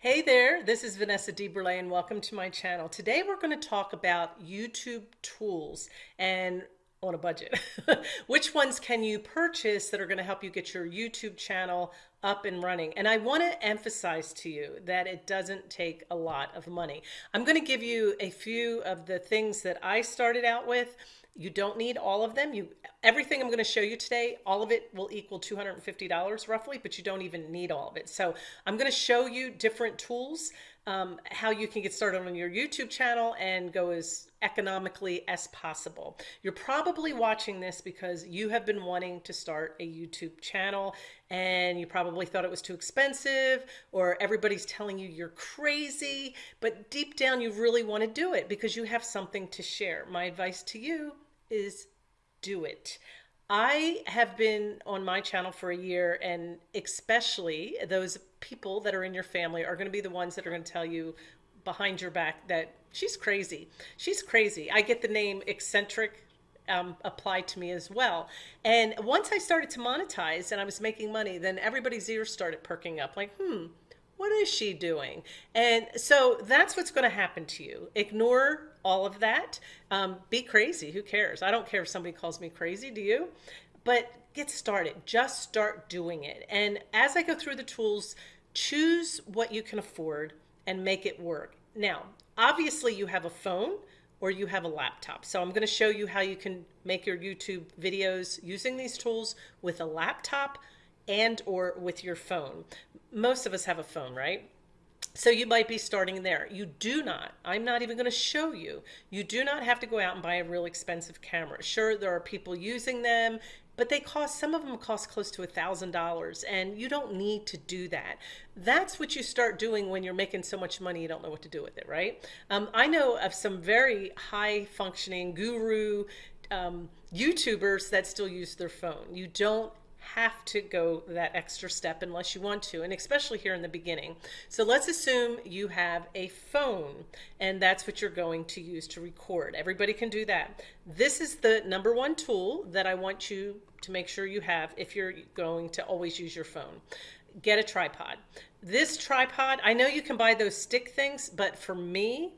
Hey there, this is Vanessa DeBurle and welcome to my channel. Today we're going to talk about YouTube tools and on a budget. Which ones can you purchase that are going to help you get your YouTube channel up and running? And I want to emphasize to you that it doesn't take a lot of money. I'm going to give you a few of the things that I started out with you don't need all of them. You everything I'm going to show you today, all of it will equal $250 roughly, but you don't even need all of it. So I'm going to show you different tools, um, how you can get started on your YouTube channel and go as economically as possible. You're probably watching this because you have been wanting to start a YouTube channel and you probably thought it was too expensive or everybody's telling you you're crazy, but deep down you really want to do it because you have something to share. My advice to you is do it. I have been on my channel for a year and especially those people that are in your family are going to be the ones that are going to tell you behind your back that she's crazy. She's crazy. I get the name eccentric um, applied to me as well. And once I started to monetize and I was making money, then everybody's ears started perking up like, hmm, what is she doing? And so that's what's going to happen to you. Ignore all of that. Um, be crazy. Who cares? I don't care if somebody calls me crazy. Do you? But get started. Just start doing it. And as I go through the tools, choose what you can afford and make it work. Now, obviously you have a phone or you have a laptop. So I'm going to show you how you can make your YouTube videos using these tools with a laptop and or with your phone. Most of us have a phone, right? So you might be starting there. You do not, I'm not even going to show you, you do not have to go out and buy a real expensive camera. Sure, there are people using them, but they cost, some of them cost close to a $1,000 and you don't need to do that. That's what you start doing when you're making so much money you don't know what to do with it, right? Um, I know of some very high functioning guru um, YouTubers that still use their phone. You don't have to go that extra step unless you want to, and especially here in the beginning. So let's assume you have a phone and that's what you're going to use to record. Everybody can do that. This is the number one tool that I want you to make sure you have if you're going to always use your phone. Get a tripod. This tripod, I know you can buy those stick things, but for me,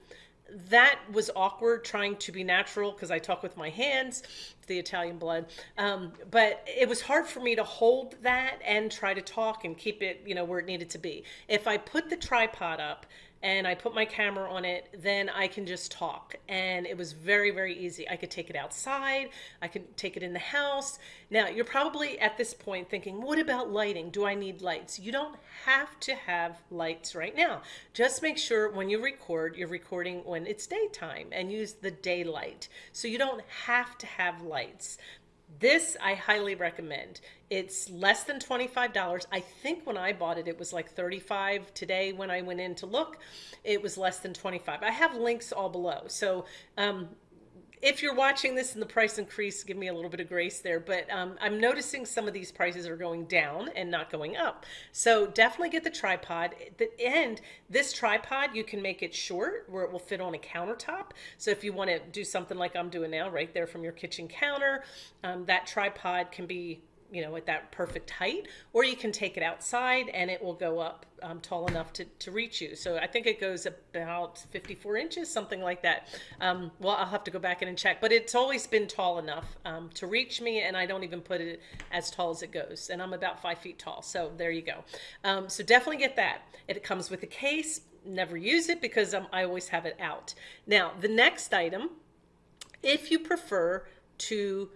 that was awkward trying to be natural because I talk with my hands, the Italian blood. Um, but it was hard for me to hold that and try to talk and keep it, you know, where it needed to be. If I put the tripod up and I put my camera on it, then I can just talk. And it was very, very easy. I could take it outside. I could take it in the house. Now, you're probably at this point thinking, what about lighting? Do I need lights? You don't have to have lights right now. Just make sure when you record, you're recording when it's daytime and use the daylight. So you don't have to have lights. This I highly recommend. It's less than $25. I think when I bought it, it was like 35 today when I went in to look, it was less than 25. I have links all below. So um, if you're watching this and the price increase, give me a little bit of grace there. But um, I'm noticing some of these prices are going down and not going up. So definitely get the tripod. At the end, this tripod, you can make it short where it will fit on a countertop. So if you want to do something like I'm doing now, right there from your kitchen counter, um, that tripod can be you know, at that perfect height, or you can take it outside and it will go up um, tall enough to, to reach you. So I think it goes about 54 inches, something like that. Um, well, I'll have to go back in and check, but it's always been tall enough um, to reach me and I don't even put it as tall as it goes. And I'm about five feet tall. So there you go. Um, so definitely get that. It comes with a case, never use it because um, I always have it out. Now, the next item, if you prefer to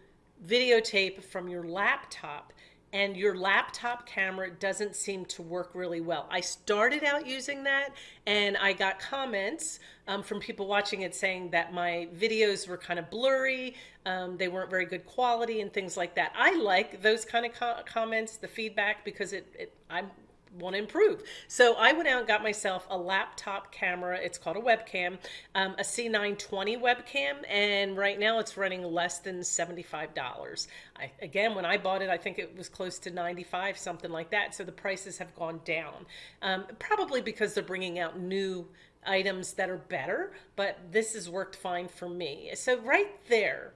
videotape from your laptop and your laptop camera doesn't seem to work really well. I started out using that and I got comments um, from people watching it saying that my videos were kind of blurry, um, they weren't very good quality and things like that. I like those kind of co comments, the feedback, because it, it I'm want to improve. So I went out and got myself a laptop camera. It's called a webcam, um, a C920 webcam. And right now it's running less than $75. I, again, when I bought it, I think it was close to 95, something like that. So the prices have gone down, um, probably because they're bringing out new items that are better, but this has worked fine for me. So right there,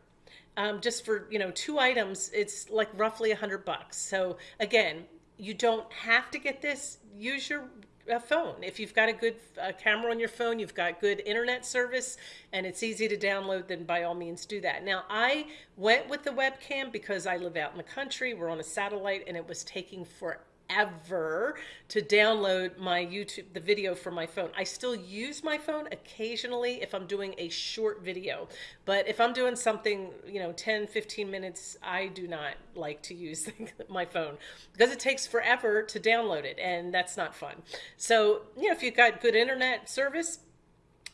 um, just for you know two items it's like roughly a hundred bucks so again you don't have to get this. Use your uh, phone. If you've got a good uh, camera on your phone, you've got good internet service, and it's easy to download, then by all means do that. Now, I went with the webcam because I live out in the country. We're on a satellite, and it was taking forever ever to download my YouTube, the video from my phone. I still use my phone occasionally if I'm doing a short video, but if I'm doing something, you know, 10, 15 minutes, I do not like to use my phone because it takes forever to download it and that's not fun. So, you know, if you've got good internet service,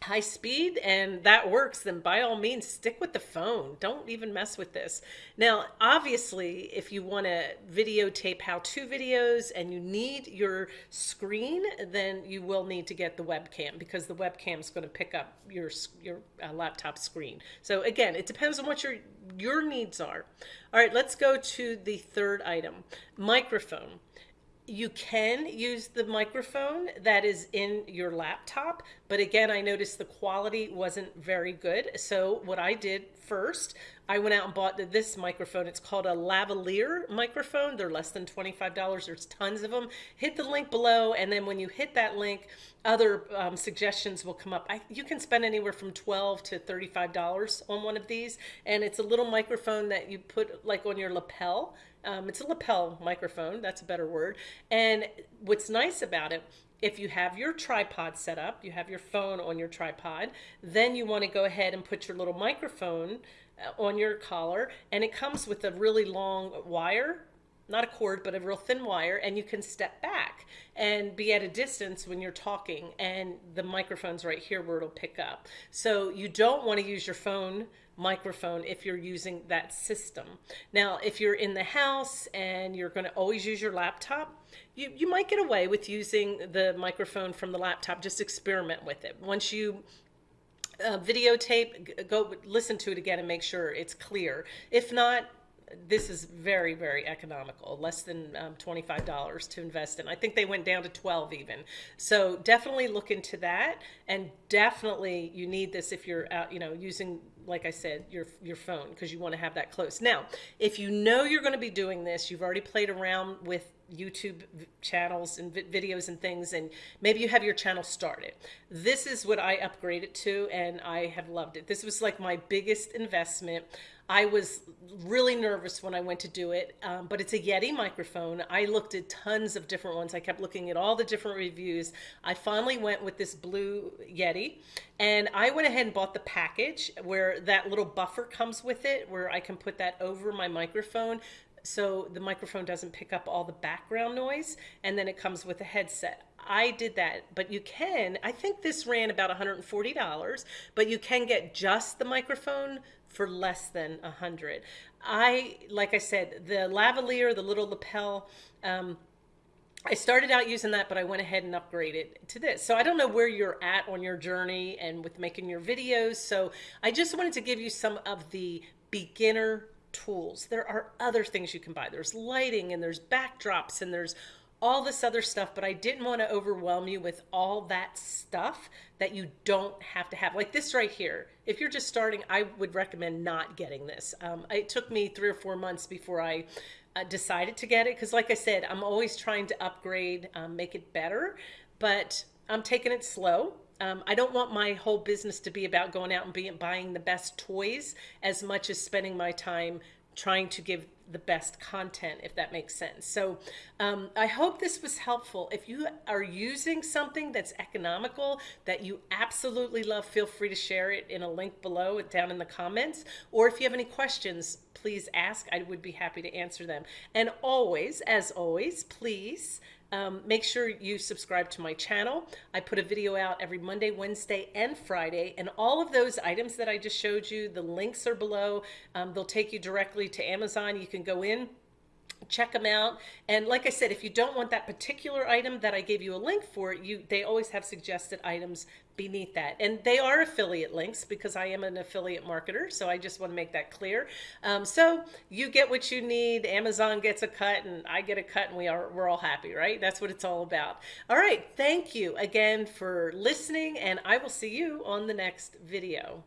high speed and that works, then by all means stick with the phone. Don't even mess with this. Now, obviously, if you want to videotape how-to videos and you need your screen, then you will need to get the webcam because the webcam is going to pick up your your uh, laptop screen. So again, it depends on what your your needs are. All right, let's go to the third item, microphone you can use the microphone that is in your laptop, but again, I noticed the quality wasn't very good. So what I did first, I went out and bought this microphone. It's called a lavalier microphone. They're less than $25. There's tons of them. Hit the link below, and then when you hit that link, other um, suggestions will come up. I, you can spend anywhere from 12 to $35 on one of these, and it's a little microphone that you put like on your lapel um, it's a lapel microphone, that's a better word. And what's nice about it, if you have your tripod set up, you have your phone on your tripod, then you want to go ahead and put your little microphone Uh, on your collar and it comes with a really long wire not a cord, but a real thin wire, and you can step back and be at a distance when you're talking, and the microphone's right here where it'll pick up. So you don't want to use your phone microphone if you're using that system. Now, if you're in the house and you're going to always use your laptop, you, you might get away with using the microphone from the laptop. Just experiment with it. Once you uh, videotape, go listen to it again and make sure it's clear. If not, this is very, very economical, less than um, $25 to invest in. I think they went down to 12 even. So definitely look into that. And definitely you need this if you're out, you know, using, like I said, your, your phone, because you want to have that close. Now, if you know you're going to be doing this, you've already played around with YouTube channels and videos and things, and maybe you have your channel started. This is what I upgraded to, and I have loved it. This was like my biggest investment. I was really nervous when I went to do it, um, but it's a Yeti microphone. I looked at tons of different ones. I kept looking at all the different reviews. I finally went with this blue Yeti, and I went ahead and bought the package where that little buffer comes with it, where I can put that over my microphone so the microphone doesn't pick up all the background noise, and then it comes with a headset. I did that, but you can, I think this ran about $140, but you can get just the microphone for less than a hundred. I, like I said, the lavalier, the little lapel, um, I started out using that, but I went ahead and upgraded to this. So I don't know where you're at on your journey and with making your videos. So I just wanted to give you some of the beginner tools. There are other things you can buy. There's lighting and there's backdrops and there's all this other stuff, but I didn't want to overwhelm you with all that stuff that you don't have to have. Like this right here. If you're just starting, I would recommend not getting this. Um, it took me three or four months before I uh, decided to get it because like I said, I'm always trying to upgrade, um, make it better, but I'm taking it slow. Um, I don't want my whole business to be about going out and being, buying the best toys as much as spending my time trying to give the best content, if that makes sense. So um, I hope this was helpful. If you are using something that's economical that you absolutely love, feel free to share it in a link below down in the comments. Or if you have any questions, please ask. I would be happy to answer them. And always, as always, please um, make sure you subscribe to my channel. I put a video out every Monday, Wednesday, and Friday. And all of those items that I just showed you, the links are below. Um, they'll take you directly to Amazon. You can go in check them out. And like I said if you don't want that particular item that I gave you a link for you they always have suggested items beneath that. And they are affiliate links because I am an affiliate marketer so I just want to make that clear. Um, so you get what you need. Amazon gets a cut and I get a cut and we are we're all happy right? That's what it's all about. All right thank you again for listening and I will see you on the next video